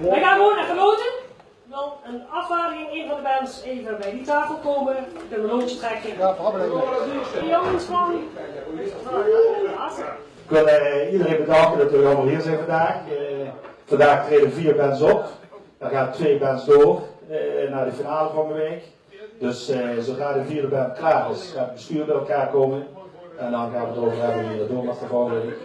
We gaan gewoon even loten. Dan een afwaarding, een van de bands even bij die tafel komen. Een loodje trekken. Ja, probleem. De jongens van... Ik wil eh, iedereen bedanken dat jullie allemaal hier zijn vandaag. Eh, vandaag treden vier bands op. Dan gaan twee bands door eh, naar de finale van de week. Dus eh, zodra de vierde band klaar is, gaat het bestuur bij elkaar komen. En dan gaan we het erover hebben wie er door mag de volgende week.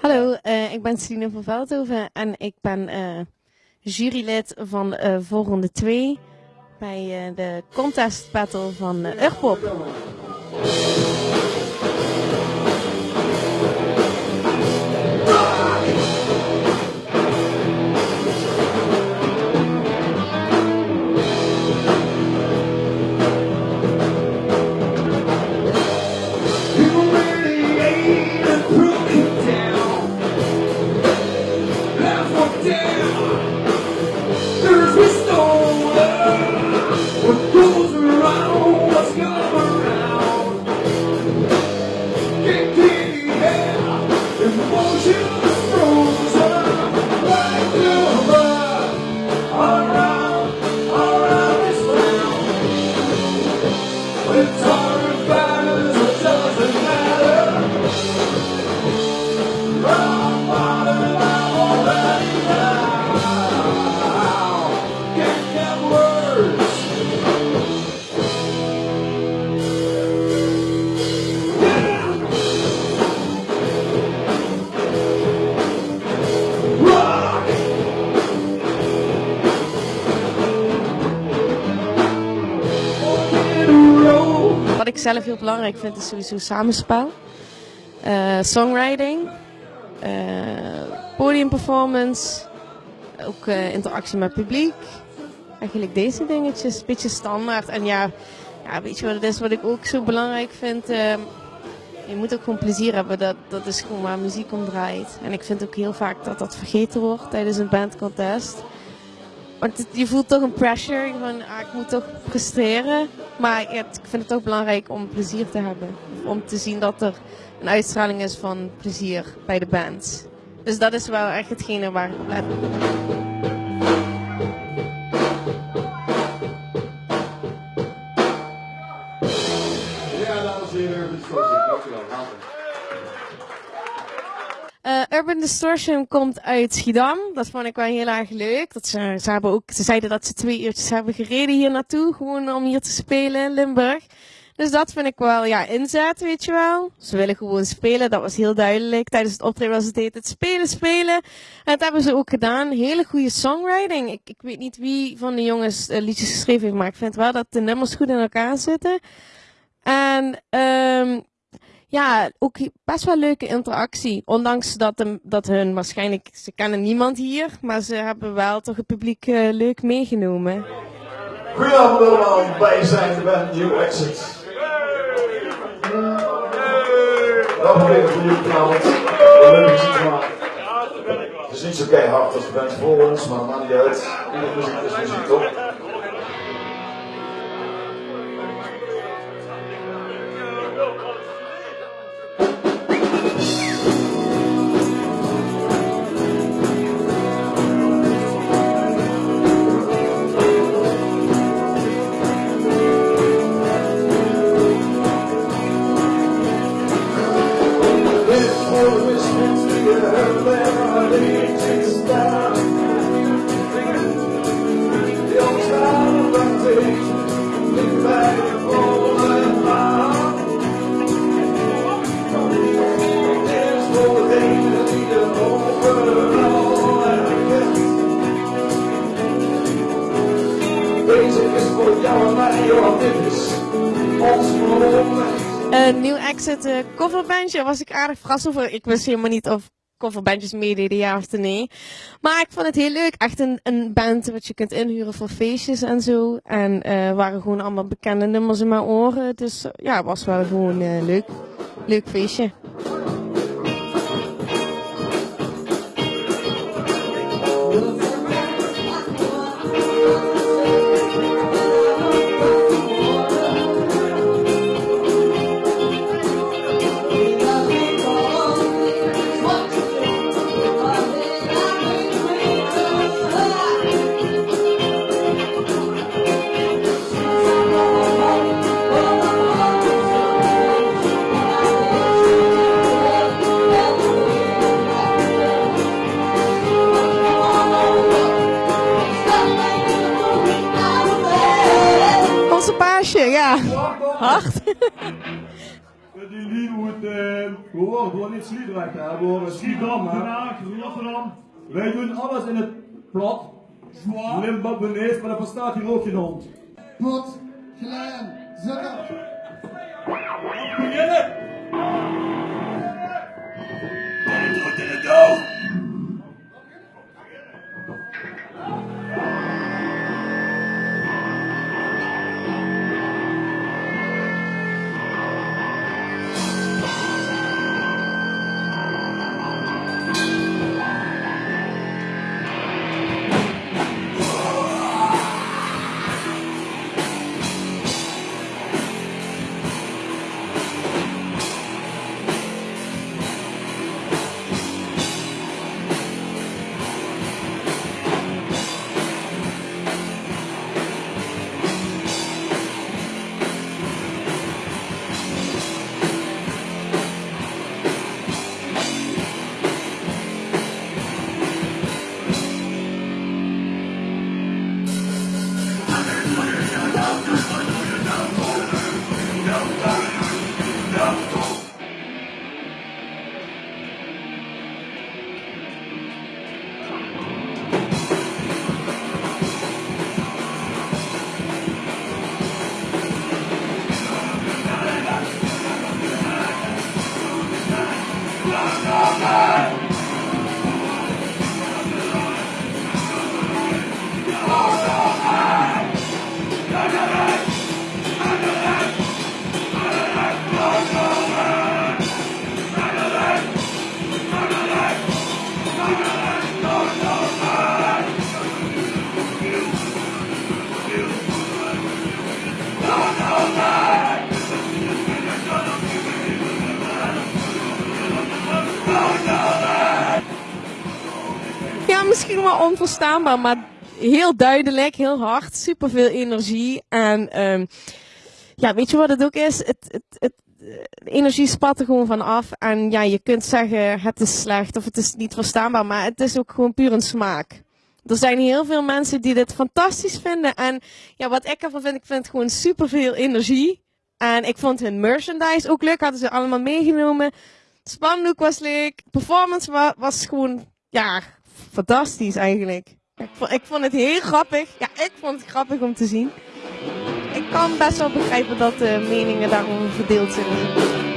Hallo, eh, ik ben Celine van Veldhoven en ik ben eh, jurylid van eh volgende 2 bij de contest battle van uh, Urpop. Zelf heel belangrijk vind is sowieso samenspel, eh, songwriting, eh, podiumperformance, ook eh, interactie met publiek. Eigenlijk deze dingetjes, een beetje standaard. En ja, ja, weet je wat het is wat ik ook zo belangrijk vind? Ehm, je moet ook gewoon plezier hebben, dat, dat is gewoon waar muziek om draait. En ik vind ook heel vaak dat dat vergeten wordt tijdens een bandcontest. Want je voelt toch een pressure van ah, ik moet toch presteren. Maar ik vind het ook belangrijk om plezier te hebben. Om te zien dat er een uitstraling is van plezier bij de band. Dus dat is wel echt hetgene waar ik op. Urban Distortion komt uit Schiedam. Dat vond ik wel heel erg leuk. Dat ze, ze, hebben ook, ze zeiden dat ze twee uurtjes hebben gereden hier naartoe. Gewoon om hier te spelen in Limburg. Dus dat vind ik wel, ja, inzet, weet je wel. Ze willen gewoon spelen, dat was heel duidelijk. Tijdens het optreden was het heet het spelen, spelen. En dat hebben ze ook gedaan. Hele goede songwriting. Ik, ik weet niet wie van de jongens eh, liedjes geschreven heeft, maar ik vind wel dat de nummers goed in elkaar zitten. En ehm ja, ook best wel leuke interactie. Ondanks dat, dat hun waarschijnlijk, ze kennen niemand hier, maar ze hebben wel toch het publiek eh, leuk meegenomen. Goedenavond allemaal, wij zijn de New Exit. We proberen voor vanavond. Het is niet zo keihard als de band voor ons, maar maakt niet uit. Iedere muziek is muziek toch? Deze is voor jou en mij, want dit is ons. Een nieuw exit eh, coverbandje, was ik aardig verrast over. Ik wist helemaal niet of coverbandjes meededen, ja of nee. Maar ik vond het heel leuk. Echt een, een band wat je kunt inhuren voor feestjes en zo. En eh waren gewoon allemaal bekende nummers in mijn oren. Dus eh, ja, het was wel gewoon leuk. Leuk feestje. Hard. Die lied moet uh, horen, gewoon niet Sliedrecht hè, we horen Schiedam hè. Rotterdam. Wij doen alles in het plat. Zwaar. Limburg maar daar verstaat hier ook geen hond. Pot, Glen, Zucker. Beginnen! Wordt in het dood! Onverstaanbaar, maar heel duidelijk, heel hard, superveel energie. En ehm, ja, weet je wat het ook is? Het, het, het, de energie spat er gewoon van af. En ja, je kunt zeggen het is slecht of het is niet verstaanbaar, maar het is ook gewoon puur een smaak. Er zijn heel veel mensen die dit fantastisch vinden. En ja, wat ik ervan vind, ik vind gewoon superveel energie. En ik vond hun merchandise ook leuk, hadden ze allemaal meegenomen. Spandoek was leuk. Performance wa was gewoon, ja, fantastisch eigenlijk. Ik vond, het heel grappig. Ja, ik vond het grappig om te zien. Ik kan best wel begrijpen dat de meningen daarover verdeeld zijn.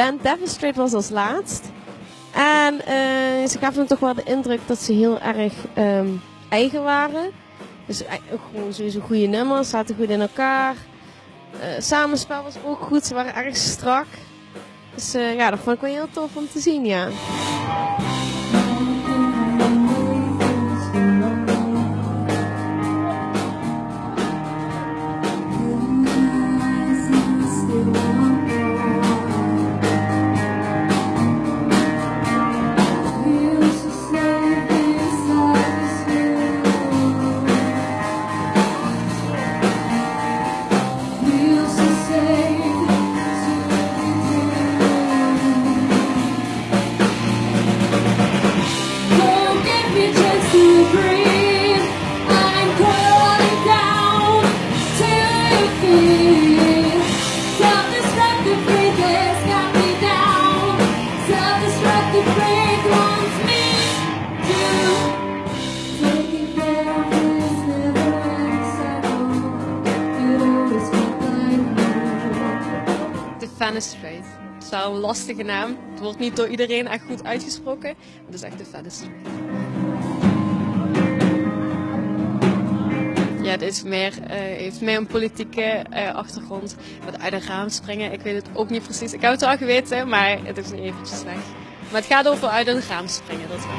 Band Devastrate was als laatst. En eh, ze gaven me toch wel de indruk dat ze heel erg ehm, eigen waren. Dus eh, gewoon sowieso goede nummers, zaten goed in elkaar. Eh, samenspel was ook goed, ze waren erg strak. Dus ja, dat vond ik wel heel tof om te zien, ja. Fenestrate. Het is wel een lastige naam. Het wordt niet door iedereen echt goed uitgesproken. Het is echt de Fenestrate. Ja, het is meer, eh, heeft meer een politieke eh, achtergrond. Met uit een raam springen, ik weet het ook niet precies. Ik heb het wel geweten, maar het is nu eventjes weg. Maar het gaat over uit een raam springen, dat wel.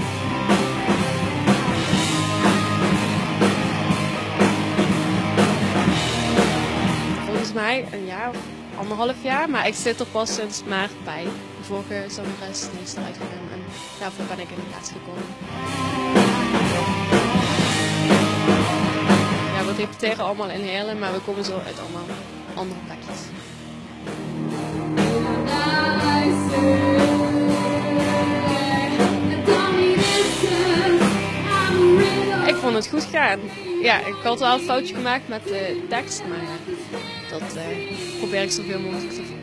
Volgens mij een jaar of anderhalf jaar, maar ik zit er pas sinds maart bij. De vorige zangeres is eruit gegaan en daarvoor ben ik in de plaats gekomen. Ja, we repeteren allemaal in Heerlen, maar we komen zo uit allemaal andere plekjes. Ik vond het goed gaan. Ja, ik had wel een foutje gemaakt met de tekst, maar dat eh, probeer ik zoveel mogelijk te volgen.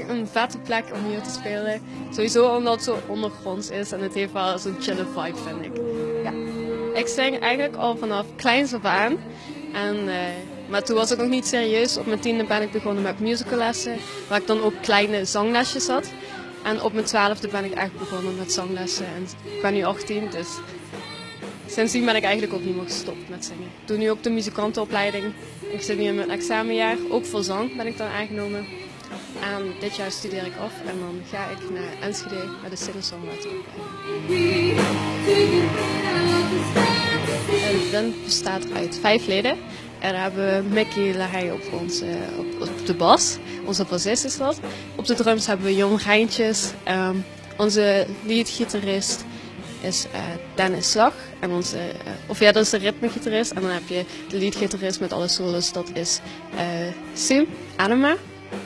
Echt een vette plek om hier te spelen. Sowieso omdat het zo ondergronds is en het heeft wel zo'n chille vibe, vind ik. Ja. Ik zing eigenlijk al vanaf kleins af aan. En, eh, maar toen was ik nog niet serieus. Op mijn tiende ben ik begonnen met musicallessen, waar ik dan ook kleine zanglesjes had. En op mijn twaalfde ben ik echt begonnen met zanglessen. En ik ben nu 18, dus sindsdien ben ik eigenlijk meer gestopt met zingen. Ik doe nu ook de muzikantenopleiding. Ik zit nu in mijn examenjaar. Ook voor zang ben ik dan aangenomen. En dit jaar studeer ik af en dan ga ik naar Enschede met de singer-songwriter. De band bestaat uit vijf leden. En daar hebben we Mickey Lahey op, ons, op, op de bas. Onze bassist is dat. Op de drums hebben we Jon Rijntjes. Ehm, onze leadgitarist is eh, Dennis Slag. En onze, eh, of ja, dat is de ritmegitarist. En dan heb je de leadgitarist met alle solos. Dat is eh Sim Adema.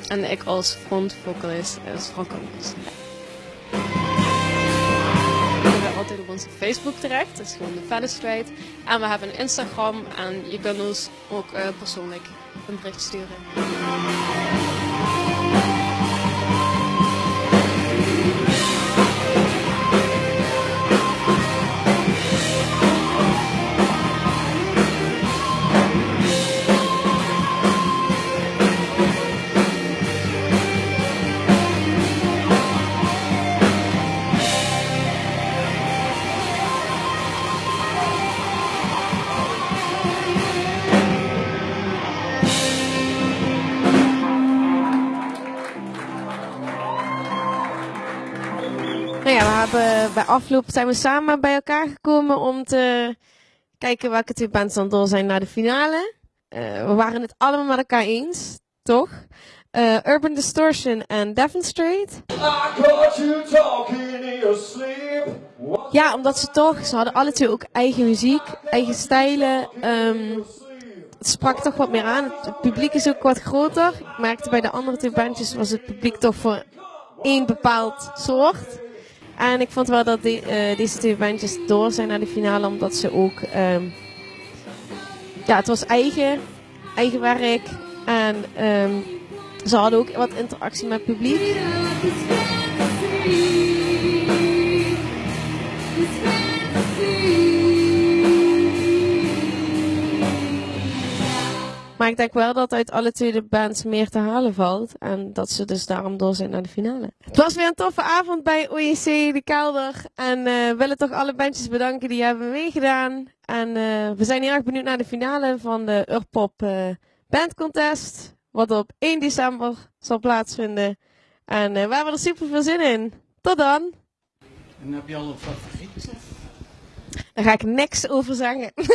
En ik als frontvocalist is Frank. Je bent altijd op onze Facebook terecht, dat is gewoon de Fenestrate. En we hebben een Instagram en je kunt ons ook eh, persoonlijk een bericht sturen. Hebben bij afloop zijn we samen bij elkaar gekomen om te kijken welke twee bands dan door zijn naar de finale. Eh, we waren het allemaal met elkaar eens, toch? Eh, Urban Distortion en your sleep. Ja, omdat ze toch, ze hadden alle twee ook eigen muziek, eigen stijlen. ehm, het sprak toch wat meer aan. Het publiek is ook wat groter. Ik merkte bij de andere twee bandjes was het publiek toch voor één bepaald soort. En ik vond wel dat eh, deze twee bandjes door zijn naar de finale, omdat ze ook... ehm, ja, het was eigen, eigen werk. En ehm, ze hadden ook wat interactie met het publiek. Maar ik denk wel dat uit alle twee de bands meer te halen valt. En dat ze dus daarom door zijn naar de finale. Het was weer een toffe avond bij OEC De Kelder. En we willen toch alle bandjes bedanken die hebben meegedaan. En eh, we zijn heel erg benieuwd naar de finale van de Urpop eh Band Contest. Wat op 1 december zal plaatsvinden. En we hebben er super veel zin in. Tot dan! En heb je al een favoriet? Daar ga ik niks over zeggen.